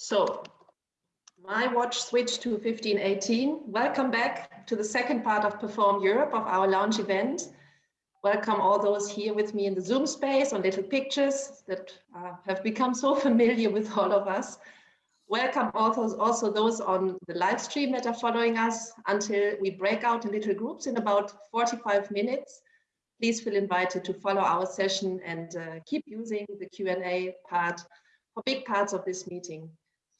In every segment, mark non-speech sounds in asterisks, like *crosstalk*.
So my watch switched to 1518. Welcome back to the second part of Perform Europe of our launch event. Welcome all those here with me in the Zoom space on little pictures that uh, have become so *laughs* familiar with all of us. Welcome also, also those on the live stream that are following us until we break out in little groups in about 45 minutes. Please feel invited to follow our session and uh, keep using the Q&A part for big parts of this meeting.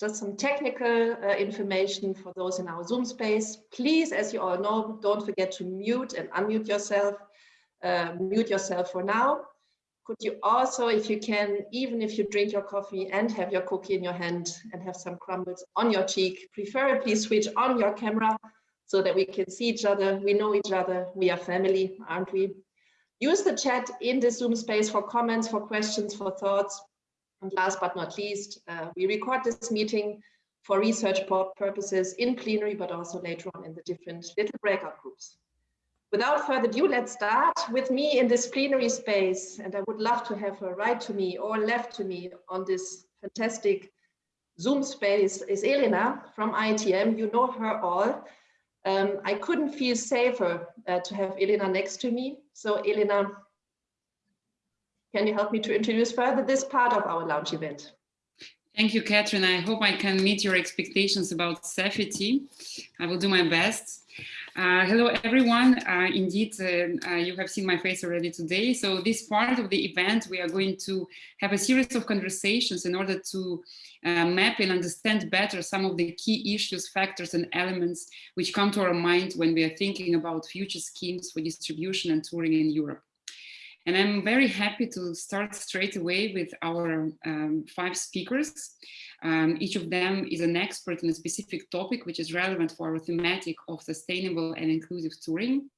Just some technical uh, information for those in our Zoom space. Please, as you all know, don't forget to mute and unmute yourself. Uh, mute yourself for now could you also, if you can, even if you drink your coffee and have your cookie in your hand and have some crumbles on your cheek, preferably switch on your camera so that we can see each other, we know each other, we are family, aren't we? Use the chat in the Zoom space for comments, for questions, for thoughts. And last but not least, uh, we record this meeting for research purposes in plenary, but also later on in the different little breakout groups. Without further ado, let's start with me in this plenary space. And I would love to have her right to me or left to me on this fantastic Zoom space is Elena from IETM. You know her all. Um, I couldn't feel safer uh, to have Elena next to me. So Elena, can you help me to introduce further this part of our launch event? Thank you, Catherine. I hope I can meet your expectations about safety. I will do my best. Uh, hello, everyone. Uh, indeed, uh, uh, you have seen my face already today. So this part of the event, we are going to have a series of conversations in order to uh, map and understand better some of the key issues, factors, and elements which come to our mind when we are thinking about future schemes for distribution and touring in Europe. And I'm very happy to start straight away with our um, five speakers. Um, each of them is an expert in a specific topic which is relevant for our thematic of sustainable and inclusive touring.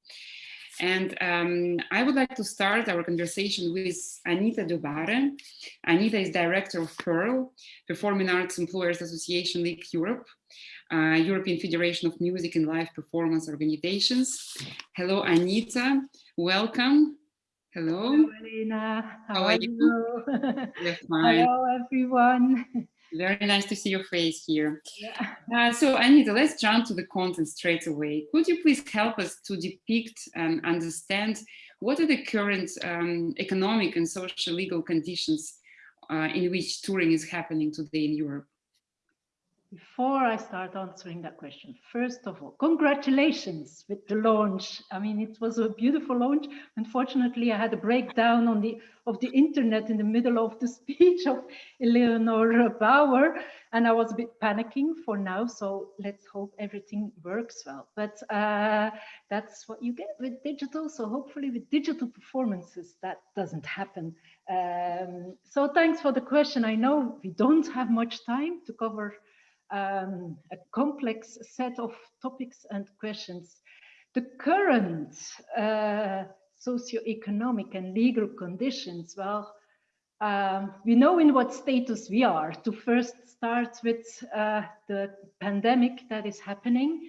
And um, I would like to start our conversation with Anita Debaere. Anita is director of Pearle, Performing Arts Employers Association League Europe, uh, European Federation of Music and Live Performance Organizations. Hello, Anita. Welcome. Hello. Hello, Elena. How, How are, are, you? you? *laughs* Hello, everyone. Very nice to see your face here. Yeah. Uh, so Anita, let's jump to the content straight away. Could you please help us to depict and understand what are the current um, economic and social legal conditions uh, in which touring is happening today in Europe? Before I start answering that question, first of all, congratulations with the launch. I mean, it was a beautiful launch. Unfortunately, I had a breakdown on the of the internet in the middle of the *laughs* speech of Eleanor Bauer, and I was a bit panicking for now. So let's hope everything works well. But uh, that's what you get with digital. So hopefully, with digital performances, that doesn't happen. Um, so thanks for the question. I know we don't have much time to cover um, a complex set of topics and questions. The current uh, socio-economic and legal conditions, well, um, we know in what status we are. To first start with uh, the pandemic that is happening,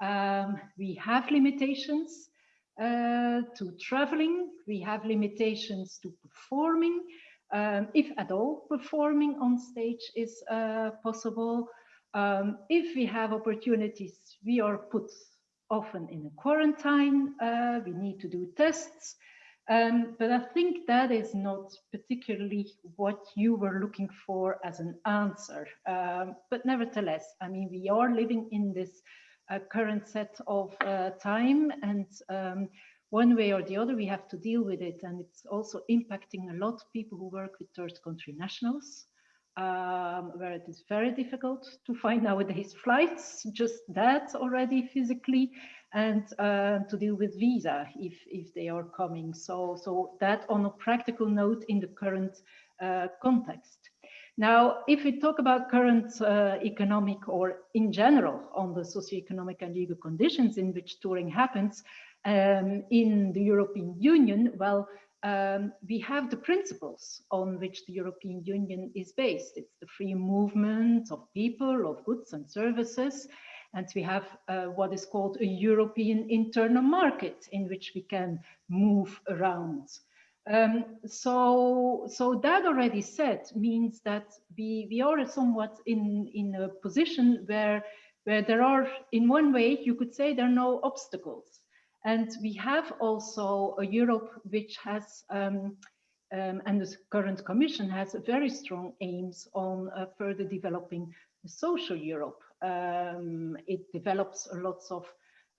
um, we have limitations uh, to traveling, we have limitations to performing, um, if at all performing on stage is uh, possible. Um, if we have opportunities, we are put often in a quarantine, uh, we need to do tests, um, but I think that is not particularly what you were looking for as an answer. Um, but nevertheless, I mean, we are living in this uh, current set of uh, time and um, one way or the other, we have to deal with it. And it's also impacting a lot of people who work with third country nationals um, where it is very difficult to find nowadays *laughs* flights, just that already physically, and uh, to deal with visa if, if they are coming. So, so that on a practical note in the current uh, context. Now, if we talk about current uh, economic or in general on the socioeconomic and legal conditions in which touring happens um, in the European Union, well, um, we have the principles on which the European Union is based. It's the free movement of people, of goods and services. And we have uh, what is called a European internal market in which we can move around. Um, so, so that already said means that we, we are somewhat in, in a position where, where there are, in one way, you could say there are no obstacles. And we have also a Europe which has, um, um, and the current commission has very strong aims on uh, further developing social Europe. Um, it develops lots of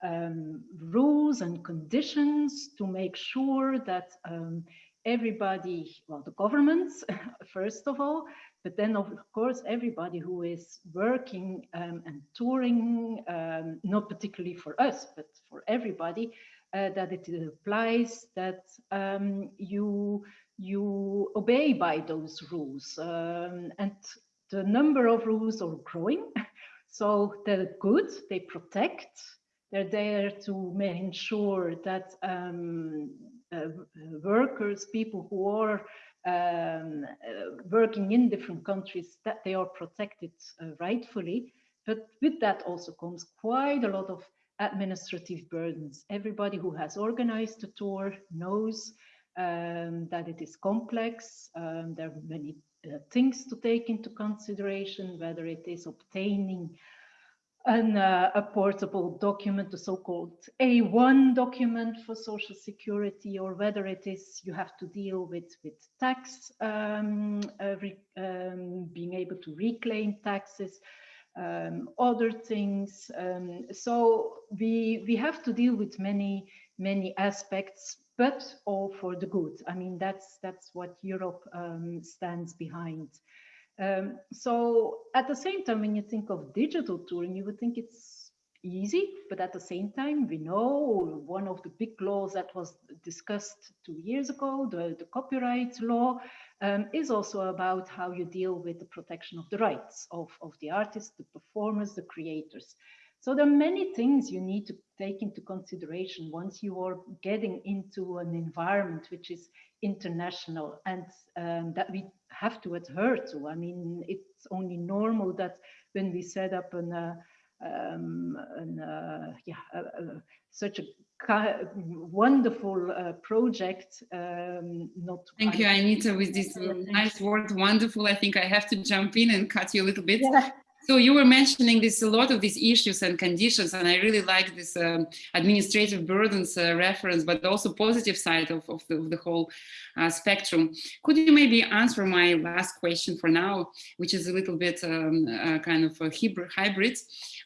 um, rules and conditions to make sure that um, everybody, well, the governments, *laughs* first of all, but then of course, everybody who is working um, and touring, um, not particularly for us, but for everybody, uh, that it applies that um, you, you obey by those rules. Um, and the number of rules are growing. *laughs* So they're good, they protect, they're there to ensure that um, workers, people who are um, uh, working in different countries, that they are protected uh, rightfully. But with that also comes quite a lot of administrative burdens. Everybody who has organized the tour knows um, that it is complex. Um, there are many uh, things to take into consideration, whether it is obtaining an, uh, a portable document, the so-called A1 document for Social Security, or whether it is you have to deal with, with tax, um, uh, um, being able to reclaim taxes, um, other things. Um, so we, we have to deal with many, many aspects, but all for the good. I mean, that's, that's what Europe um, stands behind. Um, so at the same time, when you think of digital touring, you would think it's easy, but at the same time, we know one of the big laws that was discussed two years ago, the, the copyright law, um, is also about how you deal with the protection of the rights of, of the artists, the performers, the creators. So there are many things you need to take into consideration once you are getting into an environment which is international and um, that we have to adhere to. I mean, it's only normal that when we set up an, uh, um, an uh, yeah, uh, uh such a wonderful uh, project. Um, not Thank you, Anita, with this nice word, wonderful. I think I have to jump in and cut you a little bit. Yeah. So you were mentioning this a lot of these issues and conditions, and I really like this um, administrative burdens uh, reference, but also positive side of, of, the, of the, whole uh, spectrum. Could you maybe answer my last question for now, which is a little bit um, uh, kind of a hybrid?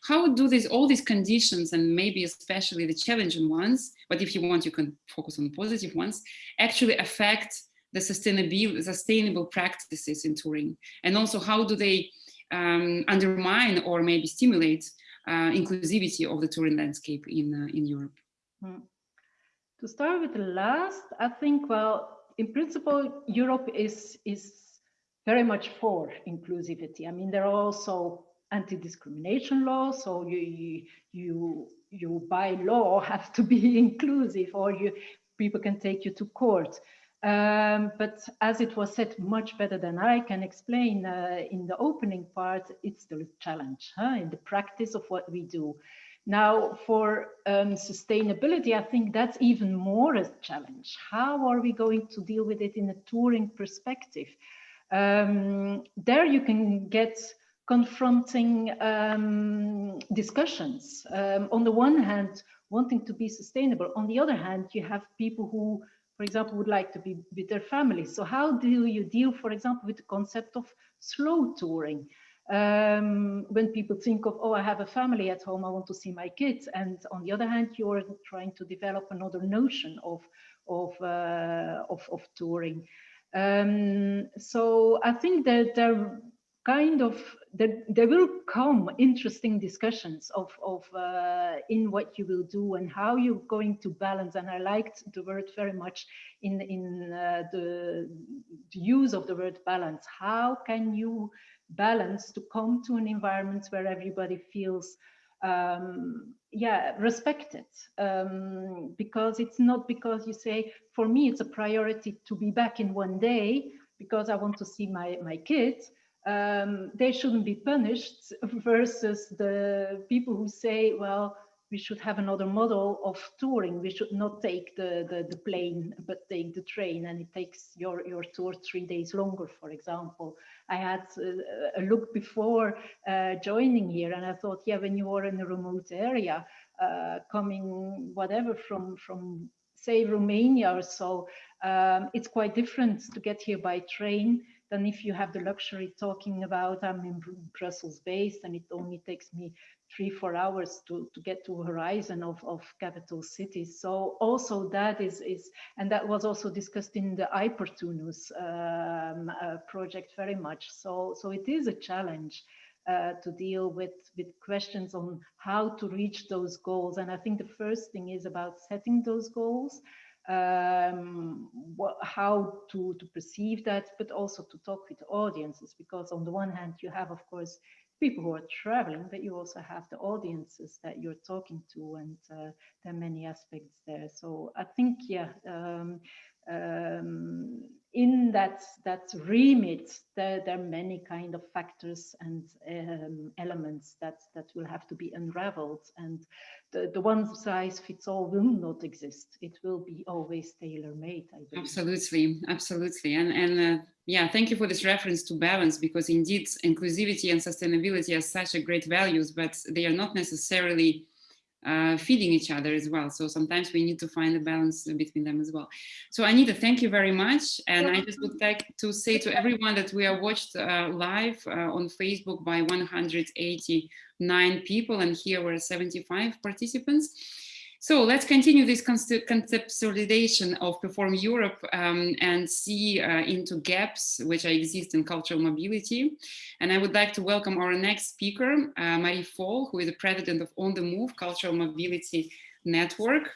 How do these all these conditions and maybe especially the challenging ones, but if you want, you can focus on positive ones, actually affect the sustainable sustainable practices in touring, and also how do they um, undermine or maybe stimulate uh, inclusivity of the touring landscape in, uh, in Europe? Hmm. To start with the last, I think, well, in principle, Europe is, is very much for inclusivity. I mean, there are also anti-discrimination laws, so you, you, you, you by law *laughs* have to be inclusive or you, people can take you to court. Um, but as it was said much better than I can explain uh, in the opening part, it's the challenge huh, in the practice of what we do. Now, for um, sustainability, I think that's even more a challenge. How are we going to deal with it in a touring perspective? Um, there you can get confronting um, discussions. Um, on the one hand, wanting to be sustainable. On the other hand, you have people who for example, would like to be with their families. So how do you deal, for example, with the concept of slow touring? Um, when people think of, oh, I have a family at home, I want to see my kids. And on the other hand, you're trying to develop another notion of, of, uh, of, of touring. Um, so I think that there kind of there, there will come interesting discussions of, of uh, in what you will do and how you're going to balance. And I liked the word very much in, in uh, the, use of the word balance. How can you balance to come to an environment where everybody feels um, yeah, respected um, because it's not because you say, for me, it's a priority to be back in one day because I want to see my, my kids um, they shouldn't be punished versus the people who say, well, we should have another model of touring. We should not take the, the, the, plane, but take the train and it takes your, your tour three days longer, for example. I had a, a look before uh, joining here and I thought, yeah, when you are in a remote area, uh, coming whatever from, from say Romania or so, um, it's quite different to get here by train than if you have the luxury talking about I'm in Brussels based and it only takes me three, four hours to, to get to horizon of, of capital cities. So also that is, is, and that was also discussed in the i-Portunus um, uh, project very much. So, so it is a challenge uh, to deal with, with questions on how to reach those goals. And I think the first thing is about setting those goals um, what, how to, to perceive that, but also to talk with audiences, because on the one hand, you have, of course, people who are traveling, but you also have the audiences that you're talking to, and uh, there are many aspects there. So I think, yeah, um, um, in that that remit, there, there, are many kind of factors and um, elements that that will have to be unraveled, and the, the one size fits all will not exist. It will be always tailor made. Absolutely, absolutely, and and uh, yeah, thank you for this reference to balance because indeed inclusivity and sustainability are such a great values, but they are not necessarily uh, feeding each other as well. So sometimes we need to find a balance between them as well. So Anita, thank you very much. And I just would like to say to everyone that we are watched uh, live uh, on Facebook by 189 people and here were 75 participants. So let's continue this conceptualization of Perform Europe um, and see uh, into gaps which exist in cultural mobility. And I would like to welcome our next speaker, uh, Marie Fol, who is the president of On the Move Cultural Mobility Network.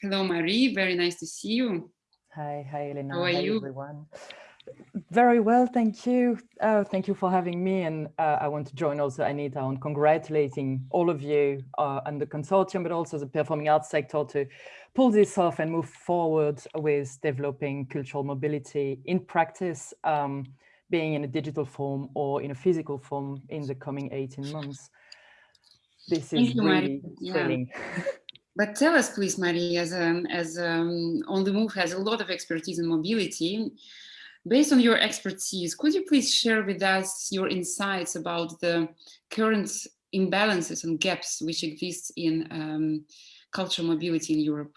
Hello, Marie, very nice to see you. Hi, hi, Elena. How are hi, you? everyone. Very well, thank you. Uh, thank you for having me. And uh, I want to join also Anita on congratulating all of you uh, and the consortium, but also the performing arts sector to pull this off and move forward with developing cultural mobility in practice, um, being in a digital form or in a physical form in the coming 18 months. This is you, really thrilling. Yeah. But tell us, please, Marie, as, um, as um, On the Move has a lot of expertise in mobility, Based on your expertise, could you please share with us your insights about the current imbalances and gaps which exist in um, cultural mobility in Europe?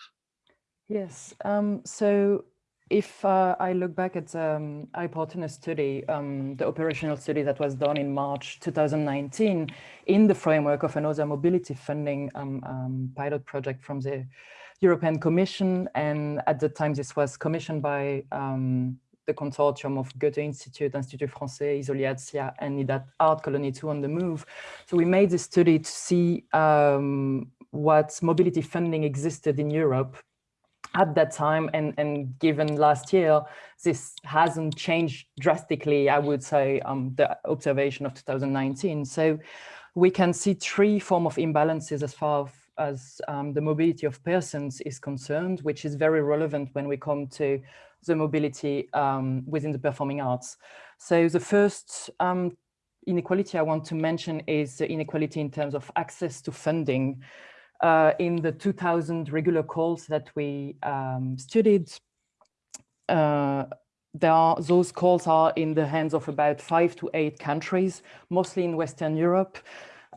Yes, um, so if uh, I look back at um, i-Portunus study, um, the operational study that was done in March 2019 in the framework of another mobility funding um, um, pilot project from the European Commission. And at the time, this was commissioned by um, the consortium of Goethe Institute, Institut Français, Izolyatsia, and Nida Art Colony 2 on the move. So we made this study to see um, what mobility funding existed in Europe at that time and, and given last year, this hasn't changed drastically, I would say, um, the observation of 2019. So we can see three form of imbalances as far as um, the mobility of persons is concerned, which is very relevant when we come to the mobility um, within the performing arts. So the first um, inequality I want to mention is the inequality in terms of access to funding. Uh, in the 2000 regular calls that we um, studied, uh, there are, those calls are in the hands of about five to eight countries, mostly in Western Europe,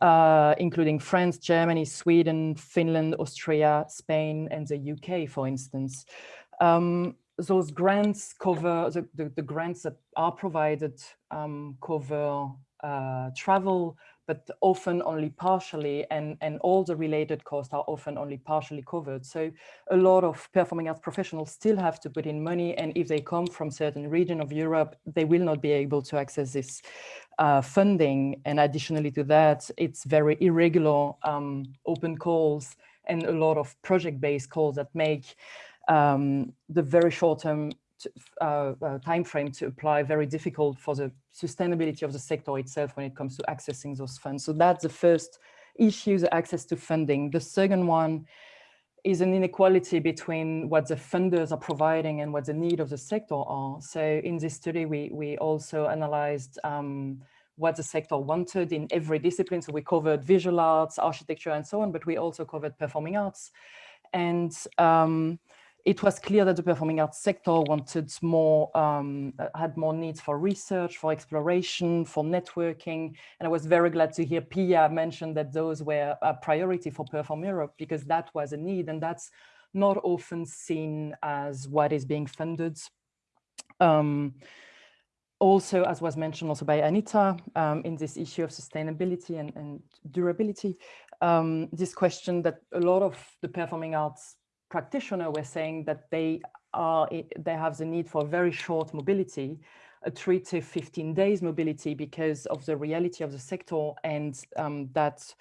uh, including France, Germany, Sweden, Finland, Austria, Spain, and the UK, for instance. Um, those grants cover, the, the, the, grants that are provided um, cover uh, travel, but often only partially, and, and all the related costs are often only partially covered. So a lot of performing arts professionals still have to put in money, and if they come from certain region of Europe, they will not be able to access this uh, funding. And additionally to that, it's very irregular um, open calls and a lot of project-based calls that make um, the very short-term uh, uh, time frame to apply very difficult for the sustainability of the sector itself when it comes to accessing those funds. So that's the first issue, the access to funding. The second one is an inequality between what the funders are providing and what the need of the sector are. So in this study, we, we also analyzed um, what the sector wanted in every discipline. So we covered visual arts, architecture, and so on, but we also covered performing arts. And um, it was clear that the performing arts sector wanted more, um, had more needs for research, for exploration, for networking. And I was very glad to hear Pia mention that those were a priority for Perform Europe because that was a need and that's not often seen as what is being funded. Um, also, as was mentioned also by Anita, um, in this issue of sustainability and, and durability, um, this question that a lot of the performing arts practitioner were saying that they are they have the need for very short mobility, a three to 15 days mobility because of the reality of the sector and um, that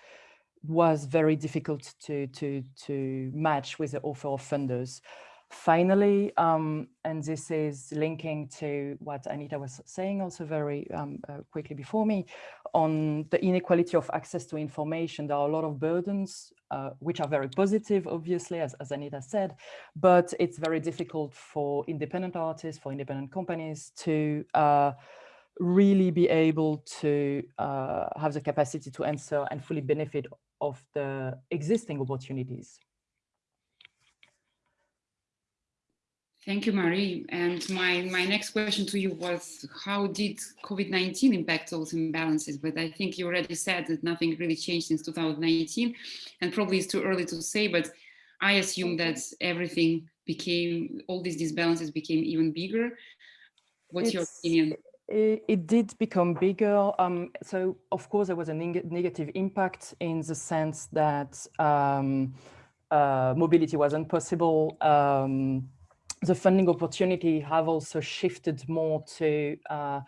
was very difficult to, to, to match with the offer of funders. Finally, um, and this is linking to what Anita was saying also very um, uh, quickly before me, on the inequality of access to information. There are a lot of burdens, uh, which are very positive, obviously, as, as Anita said, but it's very difficult for independent artists, for independent companies to uh, really be able to uh, have the capacity to answer and fully benefit of the existing opportunities. Thank you, Marie. And my, my next question to you was, how did COVID-19 impact those imbalances? But I think you already said that nothing really changed since 2019, and probably it's too early to say, but I assume that everything became, all these disbalances became even bigger. What's it's, your opinion? It, it, did become bigger. Um, so of course there was a neg negative impact in the sense that um, uh, mobility wasn't possible. Um, the funding opportunity have also shifted more to uh,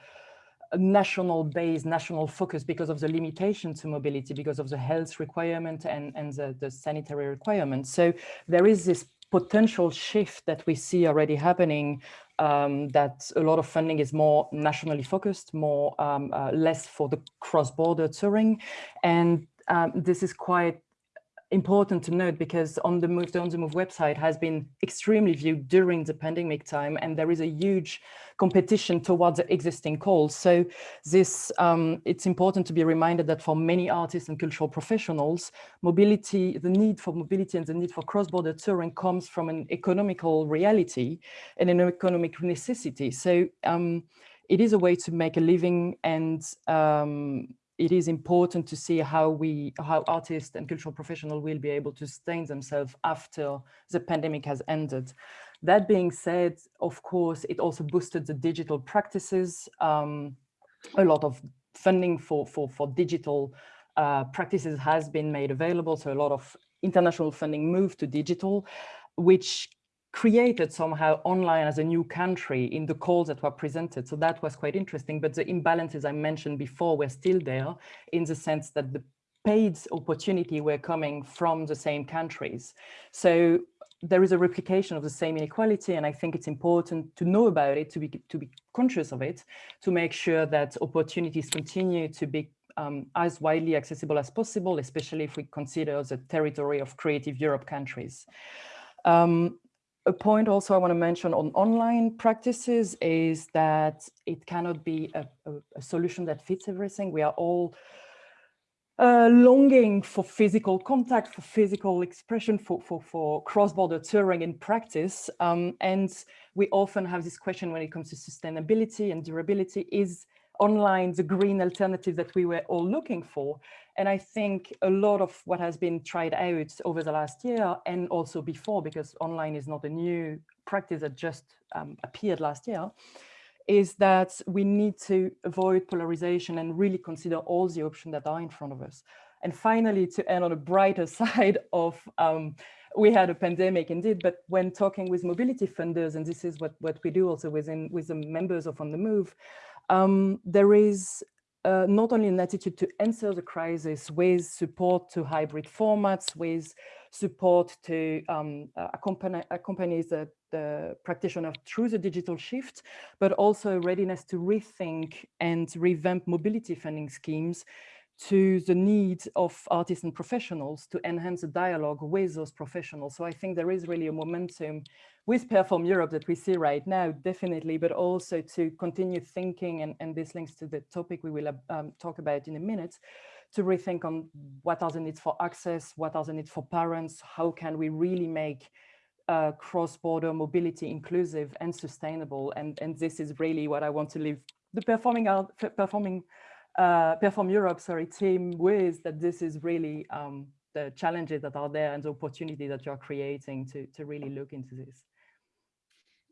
national base, national focus because of the limitation to mobility, because of the health requirement and, and the, the sanitary requirements. So there is this potential shift that we see already happening um, that a lot of funding is more nationally focused, more um, uh, less for the cross-border touring. And um, this is quite important to note because on the Move, On the Move website has been extremely viewed during the pandemic time and there is a huge competition towards the existing calls. So this, um, it's important to be reminded that for many artists and cultural professionals, mobility, the need for mobility and the need for cross-border touring comes from an economical reality and an economic necessity. So um, it is a way to make a living and um, it is important to see how we, how artists and cultural professionals will be able to sustain themselves after the pandemic has ended. That being said, of course, it also boosted the digital practices. Um, a lot of funding for, for, for digital uh, practices has been made available. So a lot of international funding moved to digital, which created somehow online as a new country in the calls that were presented. So that was quite interesting. But the imbalances I mentioned before were still there in the sense that the paid opportunity were coming from the same countries. So there is a replication of the same inequality and I think it's important to know about it, to be, to be conscious of it, to make sure that opportunities continue to be um, as widely accessible as possible, especially if we consider the territory of Creative Europe countries. Um, a point also I want to mention on online practices is that it cannot be a, a, a solution that fits everything. We are all uh, longing for physical contact, for physical expression, for, for, for cross-border touring in practice. Um, and we often have this question when it comes to sustainability and durability, is online the green alternative that we were all looking for? And I think a lot of what has been tried out over the last year and also before, because online is not a new practice that just um, appeared last year, is that we need to avoid polarization and really consider all the options that are in front of us. And finally, to end on a brighter *laughs* side of, um, we had a pandemic indeed, but when talking with mobility funders, and this is what, what we do also within with the members of On the Move, um, there is uh, not only an attitude to answer the crisis with support to hybrid formats, with support to um, accompany, accompany the, the practitioner through the digital shift, but also a readiness to rethink and revamp mobility funding schemes to the need of artists and professionals to enhance the dialogue with those professionals. So I think there is really a momentum with Perform Europe that we see right now, definitely, but also to continue thinking, and, and this links to the topic we will um, talk about in a minute, to rethink on what are the needs for access, what are the needs for parents, how can we really make uh, cross-border mobility inclusive and sustainable. And, and this is really what I want to leave the performing art, performing, uh, Perform Europe, sorry, team with, that this is really um, the challenges that are there and the opportunity that you're creating to, to really look into this.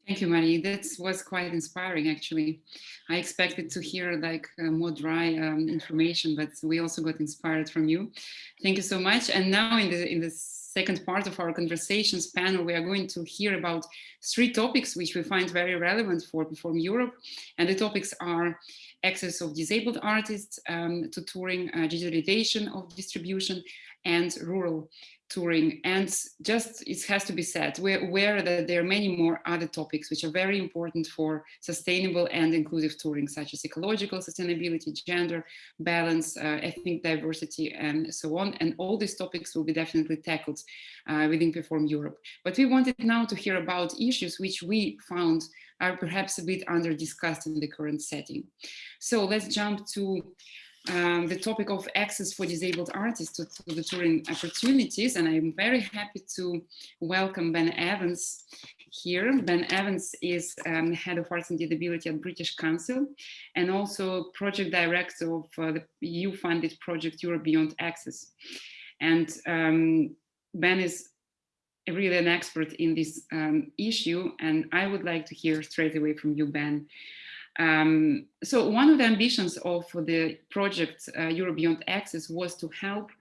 Thank you, Marie. That was quite inspiring, actually. I expected to hear like uh, more dry um, information, but we also got inspired from you. Thank you so much. And now in the in the second part of our conversations panel, we are going to hear about three topics which we find very relevant for Perform Europe. And the topics are access of disabled artists um, to touring, uh, digitalization of distribution, and rural touring. And just it has to be said, we're aware that there are many more other topics which are very important for sustainable and inclusive touring, such as ecological sustainability, gender balance, uh, ethnic diversity, and so on. And all these topics will be definitely tackled uh, within Perform Europe. But we wanted now to hear about issues which we found are perhaps a bit under discussed in the current setting. So let's jump to um, the topic of access for disabled artists to, to, the touring opportunities. And I'm very happy to welcome Ben Evans here. Ben Evans is um, Head of Arts and Disability at British Council and also Project Director of uh, the EU-funded project Europe Beyond Access. And um, Ben is really an expert in this um, issue. And I would like to hear straight away from you, Ben, um, so one of the ambitions of the project uh, Europe Beyond Access was to help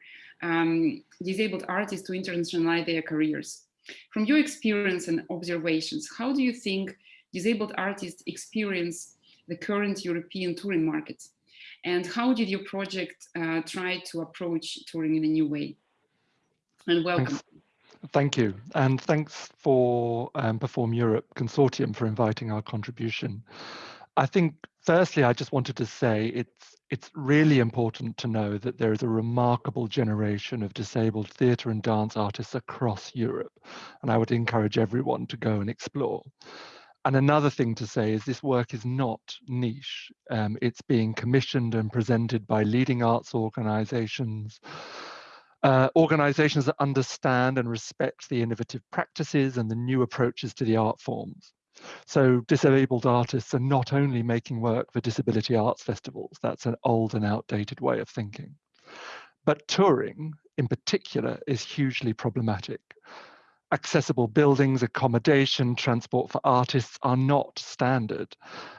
um, disabled artists to internationalize their careers. From your experience and observations, how do you think disabled artists experience the current European touring market? And how did your project uh, try to approach touring in a new way? And welcome. Thanks. Thank you. And thanks for um, Perform Europe Consortium for inviting our contribution. I think firstly, I just wanted to say it's it's really important to know that there is a remarkable generation of disabled theatre and dance artists across Europe, and I would encourage everyone to go and explore. And another thing to say is this work is not niche. Um, it's being commissioned and presented by leading arts organizations, uh, organizations that understand and respect the innovative practices and the new approaches to the art forms. So disabled artists are not only making work for disability arts festivals, that's an old and outdated way of thinking. But touring in particular is hugely problematic. Accessible buildings, accommodation, transport for artists are not standard.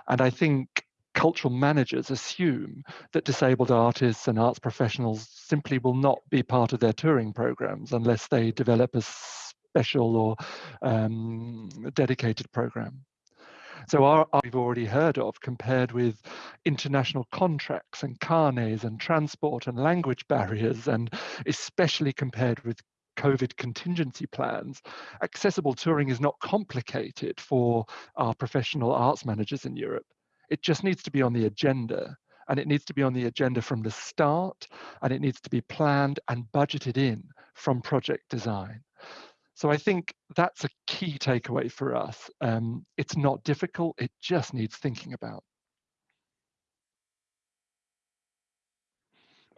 And I think cultural managers assume that disabled artists and arts professionals simply will not be part of their touring programs unless they develop a special or um, dedicated program. So our, our, we've already heard of compared with international contracts and carnets and transport and language *laughs* barriers, and especially compared with COVID contingency plans, accessible touring is not complicated for our professional arts managers in Europe. It just needs to be on the agenda and it needs to be on the agenda from the start and it needs to be planned and budgeted in from project design. So I think that's a key takeaway for us. Um, it's not difficult, it just needs thinking about.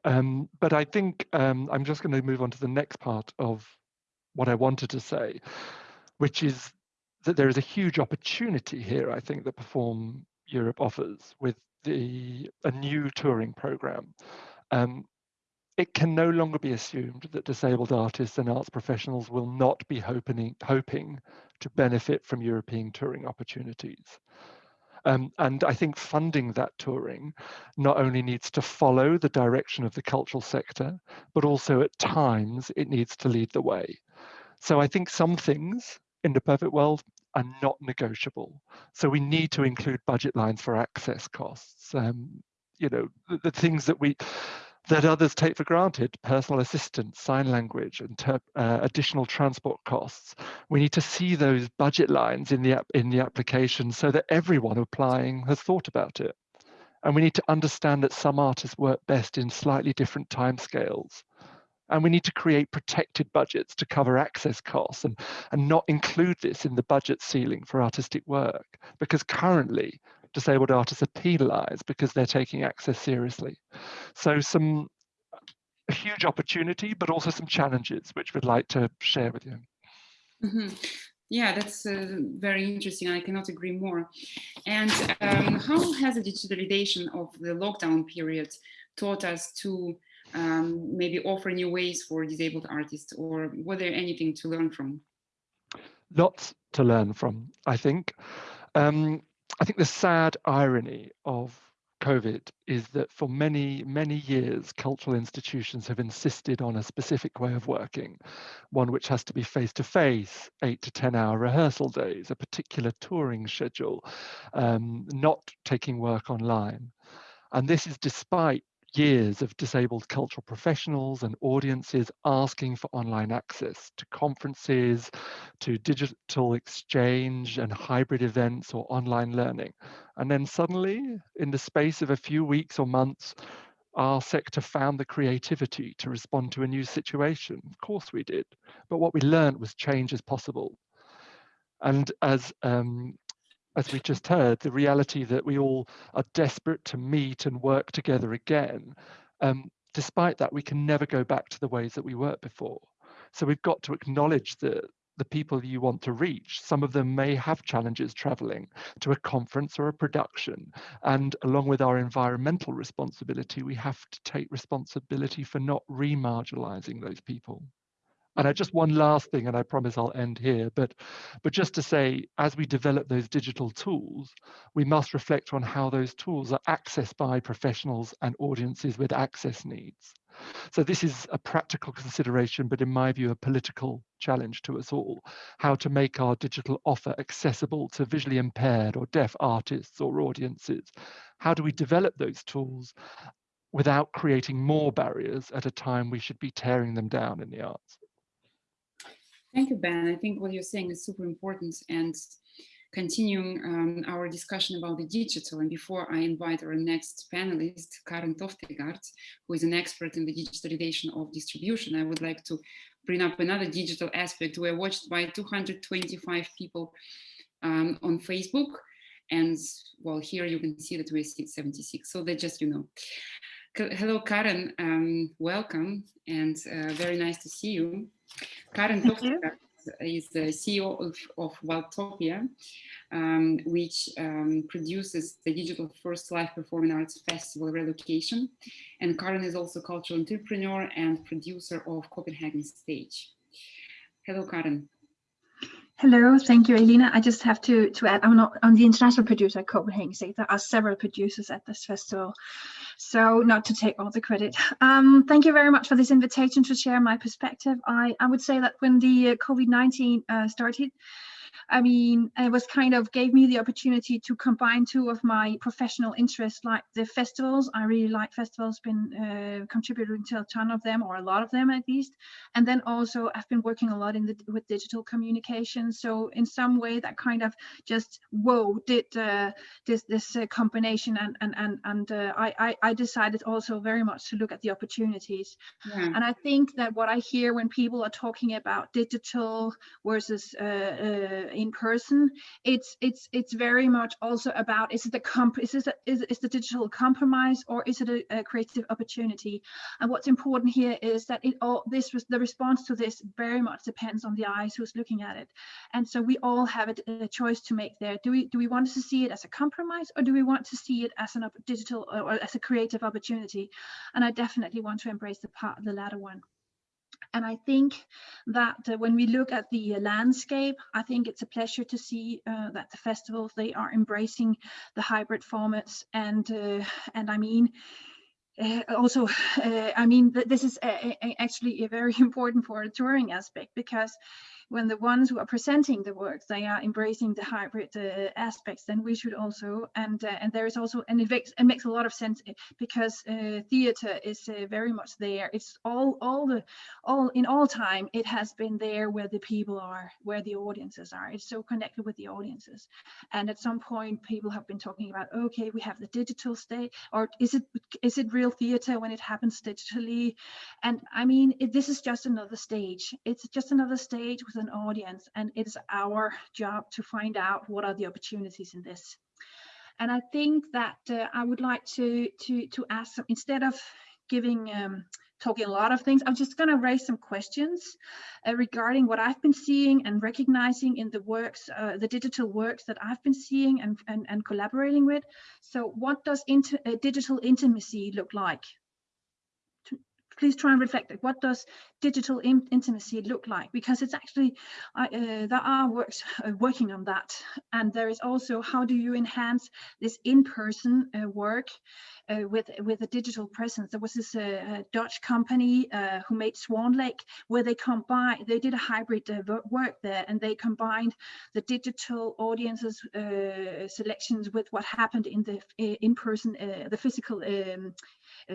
Um, but I think um, I'm just going to move on to the next part of what I wanted to say, which is that there is a huge opportunity here, I think, that Perform Europe offers with the a new touring program. Um, it can no longer be assumed that disabled artists and arts professionals will not be hoping, hoping to benefit from European touring opportunities. Um, and I think funding that touring not only needs to follow the direction of the cultural sector, but also at times it needs to lead the way. So I think some things in the perfect world are not negotiable. So we need to include budget lines for access costs. Um, you know, the, the things that we, that others take for granted, personal assistance, sign language, and uh, additional transport costs. We need to see those budget lines in the, in the application so that everyone applying has thought about it. And we need to understand that some artists work best in slightly different timescales. And we need to create protected budgets to cover access costs and, and not include this in the budget ceiling for artistic work, because currently disabled artists are penalized because they're taking access seriously. So some a huge opportunity, but also some challenges, which we'd like to share with you. Mm -hmm. Yeah, that's uh, very interesting. I cannot agree more. And um, how has the digitalization of the lockdown period taught us to um, maybe offer new ways for disabled artists or was there anything to learn from? Lots to learn from, I think. Um, I think the sad irony of COVID is that for many, many years, cultural institutions have insisted on a specific way of working, one which has to be face to face, eight to 10 hour rehearsal days, a particular touring schedule, um, not taking work online. And this is despite years of disabled cultural professionals and audiences asking for online access to conferences, to digital exchange and hybrid events or online learning. And then suddenly, in the space of a few weeks or months, our sector found the creativity to respond to a new situation. Of course we did. But what we learned was change is possible. And as um, as we just heard, the reality that we all are desperate to meet and work together again. Um, despite that, we can never go back to the ways that we worked before. So we've got to acknowledge that the people you want to reach, some of them may have challenges traveling to a conference or a production. And along with our environmental responsibility, we have to take responsibility for not remarginalizing those people. And I just one last thing, and I promise I'll end here, but but just to say, as we develop those digital tools, we must reflect on how those tools are accessed by professionals and audiences with access needs. So this is a practical consideration, but in my view, a political challenge to us all, how to make our digital offer accessible to visually impaired or deaf artists or audiences. How do we develop those tools without creating more barriers at a time we should be tearing them down in the arts? Thank you, Ben. I think what you're saying is super important and continuing um, our discussion about the digital. And before I invite our next panelist, Karen Toftegaard, who is an expert in the digitalization of distribution, I would like to bring up another digital aspect. We're watched by 225 people um, on Facebook. And well, here you can see that we're 76. So that just, you know. Hello, Karen, um, welcome and uh, very nice to see you. Karen Toftegaard is the CEO of, of Wildtopia, um, which um, produces the digital first live performing arts festival relocation. And Karen is also cultural entrepreneur and producer of Copenhagen Stage. Hello, Karen. Hello, thank you, Elena. I just have to, to add, I'm not I'm the international producer at Copenhagen Stage. There are several producers at this festival, so not to take all the credit. Um, thank you very much for this invitation to share my perspective. I, I would say that when the uh, COVID-19 uh, started, I mean, it was kind of gave me the opportunity to combine two of my professional interests, like the festivals. I really like festivals, been uh, contributing to a ton of them, or a lot of them at least. And then also, I've been working a lot in the with digital communication. So in some way, that kind of just whoa did uh, this this uh, combination, and and and and uh, I I decided also very much to look at the opportunities. Yeah. And I think that what I hear when people are talking about digital versus uh, uh, in person it's it's it's very much also about is it the comp is this a, is, is the digital compromise or is it a, a, creative opportunity? And what's important here is that it all this was the response to this very much depends on the eyes who's looking at it. And so we all have a, a choice to make there. Do we do we want to see it as a compromise or do we want to see it as an digital or as a creative opportunity? And i definitely want to embrace the part the latter one and I think that uh, when we look at the uh, landscape, I think it's a pleasure to see uh, that the festivals, they are embracing the hybrid formats. And, uh, and I mean, uh, also, uh, I mean, th this is actually a very *laughs* important for a touring aspect because when the ones who are presenting the works they are embracing the hybrid uh, aspects then we should also and uh, and there is also and it makes, it makes a lot of sense eh, because uh, theater is uh, very much there. It's all all the all in all time it has been there where the people are where the audiences are. It's so connected with the audiences. And at some point people have been talking about okay we have the digital state or is it is it real theater when it happens digitally and i mean it, this is just another stage it's just another stage with an audience and it's our job to find out what are the opportunities in this. And I think that uh, I would like to, to, to ask, instead of giving, um, talking a lot of things, I'm just gonna raise some questions uh, regarding what I've been seeing and recognizing in the works, uh, the digital works that I've been seeing and, and, and collaborating with. So what does inter, uh, digital intimacy look like? Please try and reflect what does digital in intimacy look like? Because it's actually uh, there are works uh, working on that. And there is also how do you enhance this in-person uh, work uh, with with a digital presence? There was this uh, dutch company uh, who made swan lake where they combined they did a hybrid work there and they combined the digital audiences selections with what happened in the in-person the physical um, uh,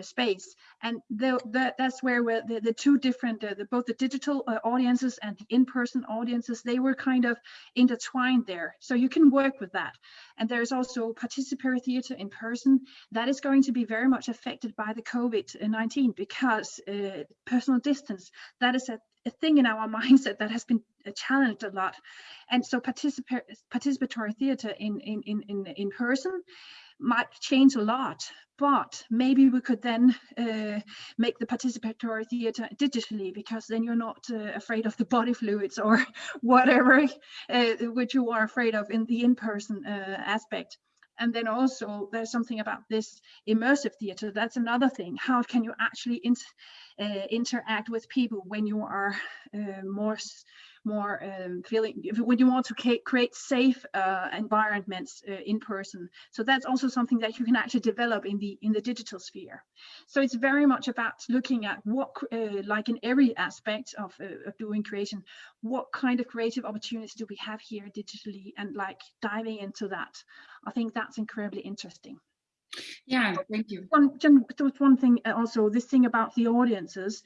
space. And the, the, that's where the, the two different, uh, the, both the digital uh, audiences and the in-person audiences, they were kind of intertwined there. So you can work with that. And there's also participatory theater in person. That is going to be very much affected by the COVID-19 because uh, personal distance, that is a, a thing in our *laughs* mindset that has been challenged a lot. And so participatory, in, in, in, in, in person might change a lot but maybe we could then uh, make the participatory theatre digitally because then you're not uh, afraid of the body fluids or *laughs* whatever uh, which you are afraid of in the in-person uh, aspect. And then also there's something about this immersive theatre. That's another thing. How can you actually in, uh, interact with people when you are uh, more more um, feeling when you want to create safe uh, environments uh, in person. So that's also something that you can actually develop in the in the digital sphere. So it's very much about looking at what, uh, like in every aspect of, uh, of doing creation, what kind of creative opportunities do we have here digitally and like diving into that. I think that's incredibly interesting. Yeah, thank you. One, just one thing uh, also, this thing about the audiences,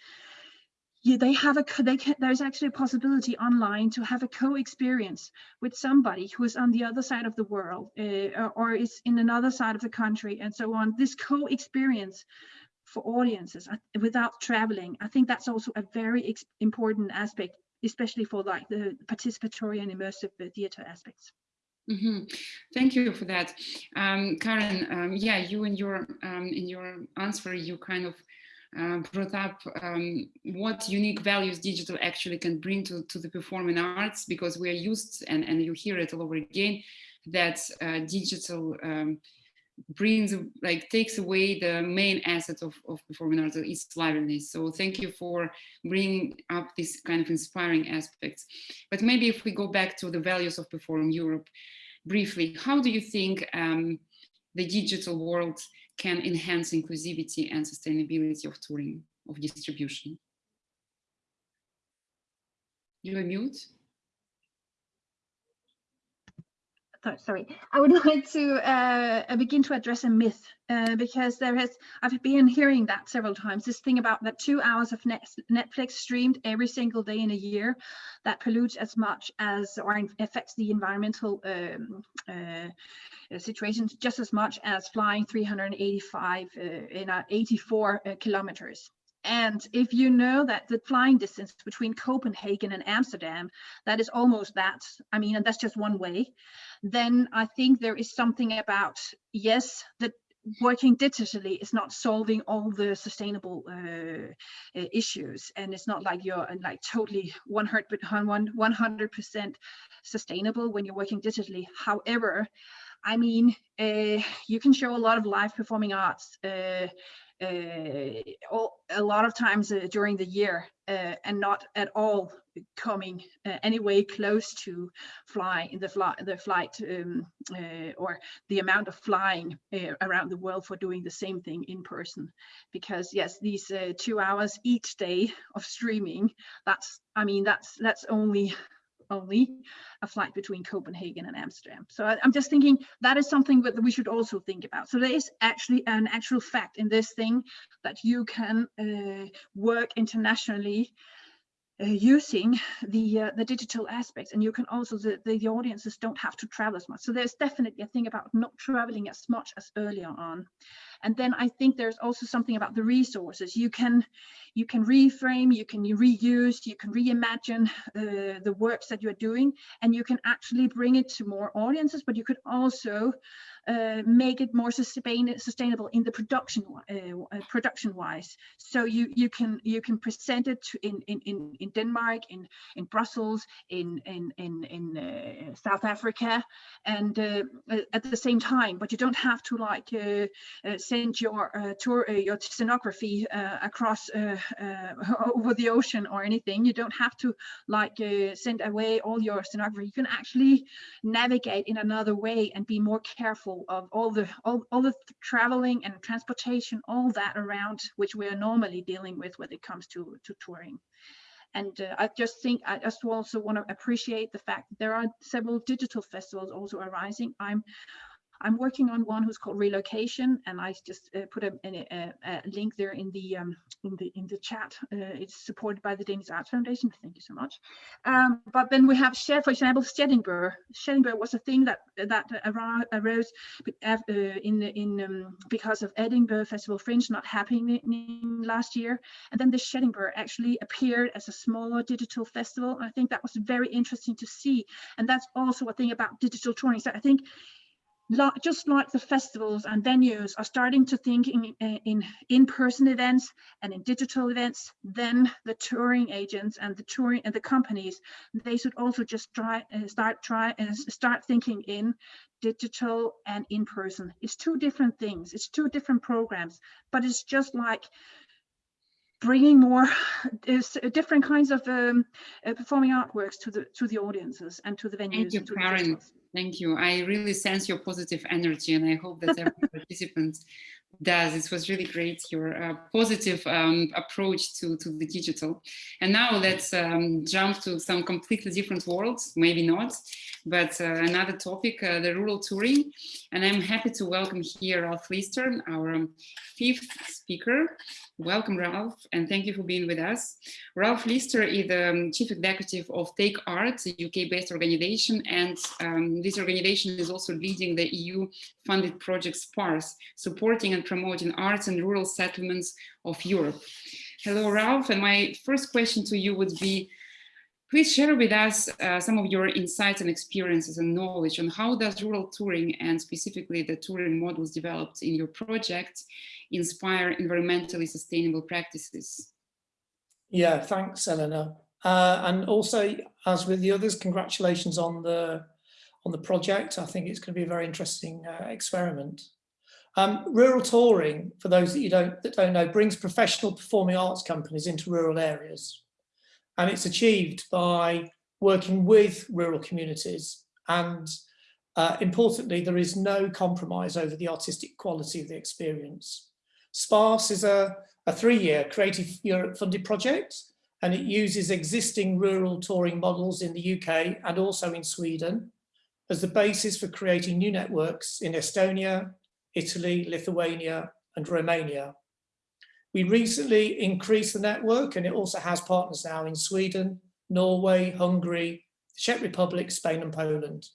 yeah, they have a they can, there's actually a possibility online to have a co-experience with somebody who is on the other side of the world uh, or is in another side of the country and so on this co-experience for audiences uh, without traveling i think that's also a very important aspect especially for like the participatory and immersive uh, theater aspects Mm -hmm. Thank you for that, um, Karen. Um, yeah, you in your um, in your answer, you kind of uh, brought up um, what unique values digital actually can bring to, to the performing arts because we are used and, and you hear it all over again that uh, digital um, brings like takes away the main asset of, of performing arts is liveliness. So thank you for bringing up this kind of inspiring aspects. But maybe if we go back to the values of perform europe briefly how do you think um, the digital world can enhance inclusivity and sustainability of touring, of distribution. You are mute. Sorry, I would *laughs* like to uh, begin to address a myth uh, because there has, I've been hearing that several times, this thing about that two hours of Netflix streamed every single day in a year that pollutes as much as or affects the environmental um, uh, situations just as much as flying 385 uh, in 84 uh, kilometers. And if you know that the flying distance between Copenhagen and Amsterdam, that is almost that, I mean, and that's just one way, then I think there is something about, yes, that working digitally is not solving all the sustainable uh, issues. And it's not like you're like totally 100 100% sustainable when you're working digitally. However I mean, uh, you can show a lot of live performing arts uh, uh, all, a lot of times uh, during the year uh, and not at all coming uh, anyway close to fly in the flight the flight um, uh, or the amount of flying uh, around the world for doing the same thing in person. Because yes these two hours each day of streaming that's i mean that's that's only only a flight between Copenhagen and Amsterdam. So I, am just thinking that is something that we should also think about. So there is actually an actual fact in this thing that you can uh, work internationally using the uh, the digital aspects. And you can also the, the, the audiences don't have to travel as much. So there's definitely a thing about not traveling as much as earlier on. And then i think there's also something about the resources. You can you can reframe you can reuse you can reimagine uh, the works that you're doing and you can actually bring it to more audiences but you could also uh, make it more sustain sustainable in the production uh, uh, production wise. So you you can you can present it in in in, in Denmark, in in Brussels, in in in in uh, South Africa, and uh, uh, at the same time. But you don't have to like uh, uh, send your tour your scenography across *laughs* over the ocean or anything. You don't have to like send away all your scenography. You can actually navigate in another way and be more careful of all the all, all the traveling and transportation, all that around which we are normally dealing with when it comes to, to touring. And uh, I just think I just also want to appreciate the fact that there are several digital festivals also arising. I'm I'm working on one who's called relocation, and I just uh, put a, a, a, link there in the um, in the in the chat. Uh, it's supported by the Danish Arts Foundation. Thank you so much. Um, but then we have, for example, Shedinburgh. Shedinburgh was a thing that that arose uh, in in um, because of Edinburgh Festival Fringe not happening last year, and then the Shedinburgh actually appeared as a smaller digital festival. I think that was very interesting to see, and that's also a thing about digital touring. So I think just like the festivals and venues are starting to think in, in in-person events and in digital events, then the touring agents and the touring and the companies, they should also just try uh, start try and uh, start thinking in digital and in person. It's two different things. It's two different programs, but it's just like bringing more is different kinds of um, uh, performing artworks to the to the audiences and to the venues. Thank you, Karen. Thank you. I really sense your positive energy and I hope that every *laughs* participant does. It was really great, your uh, positive um, approach to, to the digital. And now let's um, jump to some completely different worlds, maybe not, but uh, another topic, uh, the rural touring. And I'm happy to welcome here Ralph Lister, our fifth speaker. Welcome, Ralph, and thank you for being with us. Ralph Lister is the um, chief executive of Take Art, a UK-based organization, and um, this organization is also leading the EU-funded project SPARSE, supporting and promoting arts and rural settlements of Europe. Hello, Ralph, and my first question to you would be, please share with us uh, some of your insights and experiences and knowledge on how does rural touring and specifically the touring models developed in your project inspire environmentally sustainable practices? Yeah, thanks, Elena. Uh, and also, as with the others, congratulations on the on the project. I think it's going to be a very interesting uh, experiment. Um, rural touring, for those that you don't that don't know, brings professional performing arts companies into rural areas, and it's achieved by working with rural communities. And uh, importantly, there is no compromise over the artistic quality of the experience. SPARSE is a, a three-year Creative Europe funded project, and it uses existing rural touring models in the UK and also in Sweden as the basis for creating new networks in Estonia, Italy, Lithuania, and Romania. We recently increased the network and it also has partners now in Sweden, Norway, Hungary, the Czech Republic, Spain and Poland.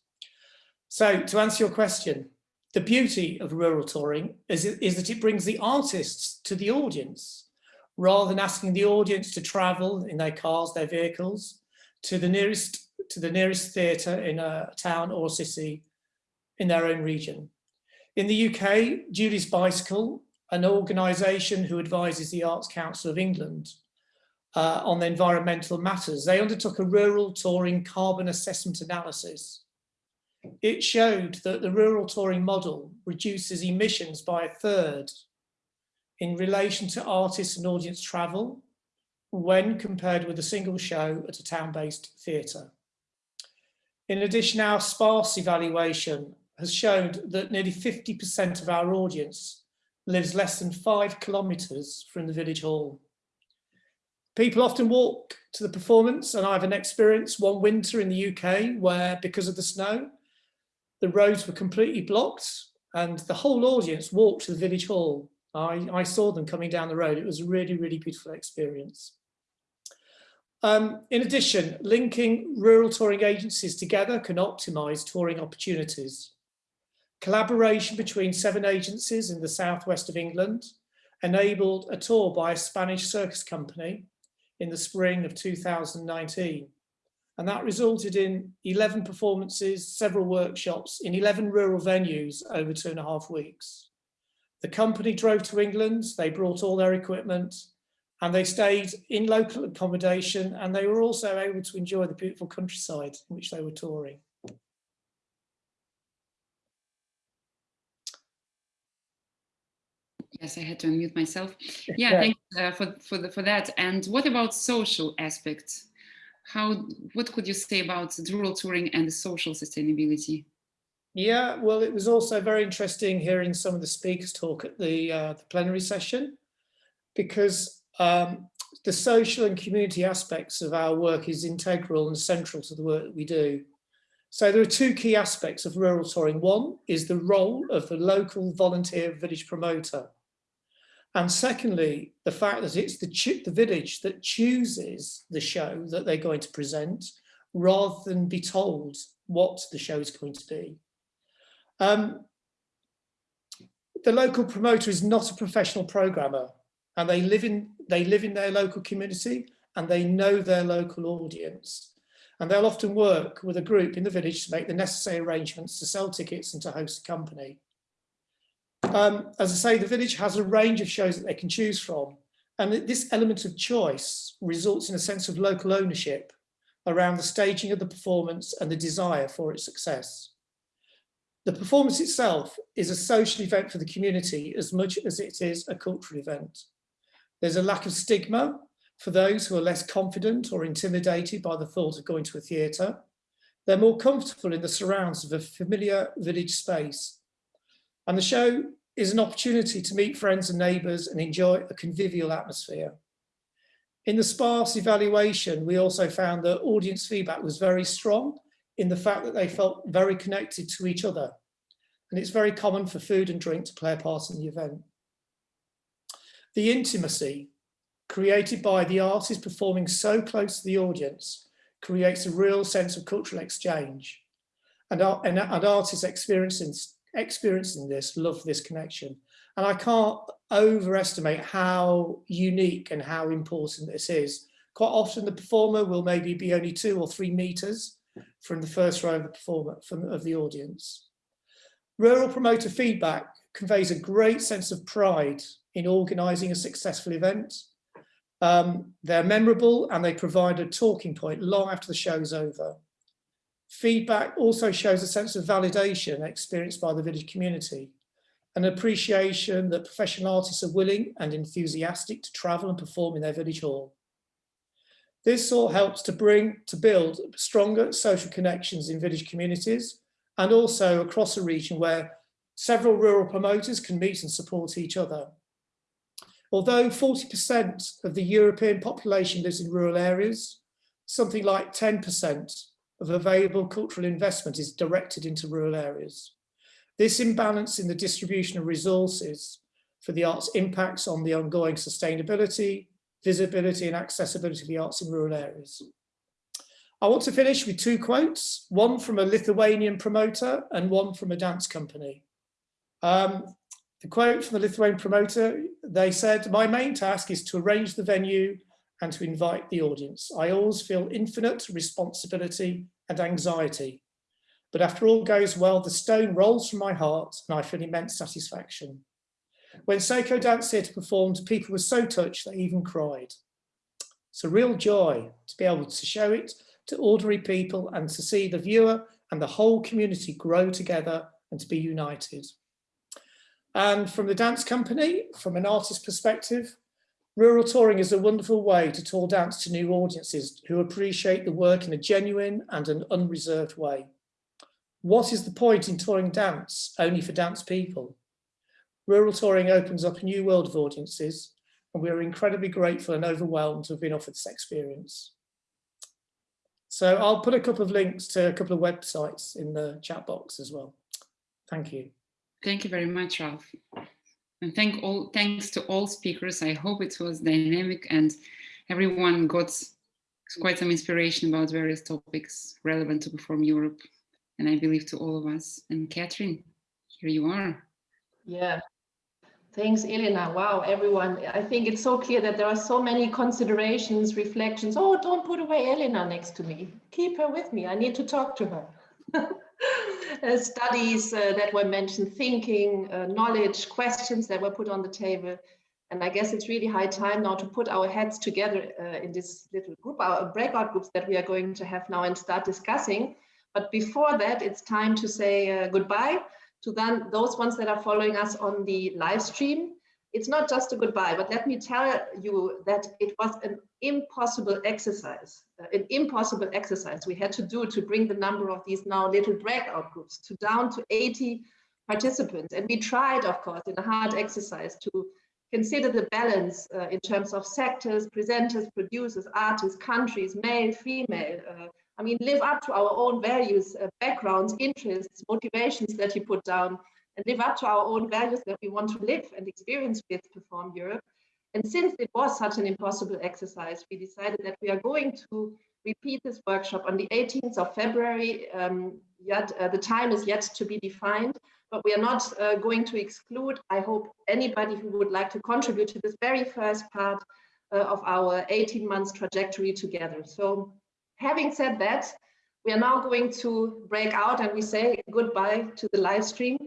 So to answer your question, the beauty of rural touring is, is that it brings the artists to the audience rather than asking the audience to travel in their cars, their vehicles, to the nearest to the nearest theatre in a town or city in their own region. In the UK, Julie's Bicycle, an organisation who advises the Arts Council of England uh, on environmental matters, they undertook a rural touring carbon assessment analysis. It showed that the rural touring model reduces emissions by a third in relation to artists and audience travel when compared with a single show at a town-based theatre. In addition, our sparse evaluation has shown that nearly 50% of our audience lives less than five kilometres from the village hall. People often walk to the performance and I have an experience one winter in the UK where because of the snow, the roads were completely blocked and the whole audience walked to the village hall. I, I saw them coming down the road. It was a really, really beautiful experience. Um, in addition, linking rural touring agencies together can optimise touring opportunities. Collaboration between seven agencies in the southwest of England enabled a tour by a Spanish circus company in the spring of 2019. And that resulted in 11 performances, several workshops in 11 rural venues over two and a half weeks. The company drove to England, they brought all their equipment and they stayed in local accommodation and they were also able to enjoy the beautiful countryside in which they were touring. Yes, I had to unmute myself. *laughs* Yeah, Yeah. thanks uh, for for the, for that. And what about social aspects? How what could you say about rural touring and the social sustainability? Yeah, well, it was also very interesting hearing some of the speakers talk at the, uh, the plenary session because um, the social and community aspects of our work is integral and central to the work that we do. So there are two key aspects of rural touring. One is the role of the local volunteer village promoter. And secondly, the fact that it's the, the village that chooses the show that they're going to present rather than be told what the show is going to be. Um, the local promoter is not a professional programmer and they live in they live in their local community and they know their local audience and they'll often work with a group in the village to make the necessary arrangements to sell tickets and to host a company. Um, as I say, the village has a range of shows that they can choose from and this element of choice results in a sense of local ownership around the staging of the performance and the desire for its success. The performance itself is a social event for the community as much as it is a cultural event. There's a lack of stigma for those who are less confident or intimidated by the thought of going to a theatre. They're more comfortable in the surrounds of a familiar village space. And the show is an opportunity to meet friends and neighbours and enjoy a convivial atmosphere. In the sparse evaluation, we also found that audience feedback was very strong in the fact that they felt very connected to each other. And it's very common for food and drink to play a part in the event. The intimacy created by the artist performing so close to the audience creates a real sense of cultural exchange. And, and, and artists experiencing, experiencing this love this connection. And I can't overestimate how unique and how important this is. Quite often the performer will maybe be only two or three meters from the first row of the performer, from, of the audience. Rural promoter feedback conveys a great sense of pride in organising a successful event. Um, they're memorable and they provide a talking point long after the show is over. Feedback also shows a sense of validation experienced by the village community, an appreciation that professional artists are willing and enthusiastic to travel and perform in their village hall. This all helps to bring, to build stronger social connections in village communities and also across a region where several rural promoters can meet and support each other. Although 40% of the European population lives in rural areas, something like 10% of available cultural investment is directed into rural areas. This imbalance in the distribution of resources for the arts impacts on the ongoing sustainability, visibility and accessibility of the arts in rural areas. I want to finish with two quotes, one from a Lithuanian promoter and one from a dance company. Um, the quote from the Lithuanian promoter, they said, my main task is to arrange the venue and to invite the audience. I always feel infinite responsibility and anxiety. But after all goes well, the stone rolls from my heart and I feel immense satisfaction. When Seiko Dance Theatre performed, people were so touched they even cried. It's a real joy to be able to show it to ordinary people and to see the viewer and the whole community grow together and to be united. And from the dance company, from an artist perspective, rural touring is a wonderful way to tour dance to new audiences who appreciate the work in a genuine and an unreserved way. What is the point in touring dance only for dance people? Rural touring opens up a new world of audiences and we are incredibly grateful and overwhelmed to have been offered this experience. So I'll put a couple of links to a couple of websites in the chat box as well. Thank you. Thank you very much, Ralph. And thank all, thanks to all speakers. I hope it was dynamic and everyone got quite some inspiration about various topics relevant to Perform Europe and I believe to all of us. And Catherine, here you are. Yeah. Thanks, Elena. Wow, everyone. I think it's so clear that there are so many considerations, reflections. Oh, don't put away Elena next to me. Keep her with me. I need to talk to her. *laughs* uh, studies uh, that were mentioned, thinking, uh, knowledge, questions that were put on the table. And I guess it's really high time now to put our heads together uh, in this little group, our breakout groups that we are going to have now and start discussing but before that, it's time to say uh, goodbye to then those ones that are following us on the live stream. It's not just a goodbye, but let me tell you that it was an impossible exercise, uh, an impossible exercise we had to do to bring the number of these now little breakout groups to down to 80 participants. And we tried, of course, in a hard exercise to consider the balance uh, in terms of sectors, presenters, producers, artists, countries, male, female, uh, I mean, live up to our own values, uh, backgrounds, interests, motivations that you put down, live up to our own values that we want to live and experience with Perform Europe. And since it was such an impossible exercise, we decided that we are going to repeat this workshop on the 18th of February. Um, yet uh, the time is yet to be defined, but we are not uh, going to exclude, I hope, anybody who would like to contribute to this very first part uh, of our 18 months trajectory together. So having said that, we are now going to break out and we say goodbye to the live stream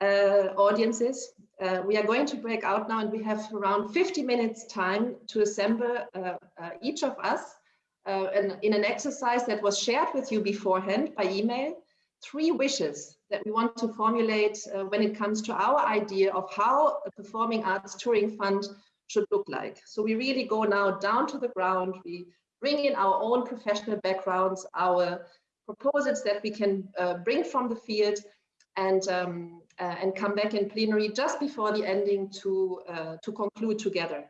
uh, audiences. Uh, we are going to break out now and we have around 50 minutes time to assemble uh, uh each of us uh, in, in an exercise that was shared with you beforehand by email, three wishes that we want to formulate uh, when it comes to our idea of how a performing arts touring fund should look like. So we really go now down to the ground. We bring in our own professional backgrounds, our proposals that we can bring from the field and um, and come back in plenary just before the ending to uh, to conclude together.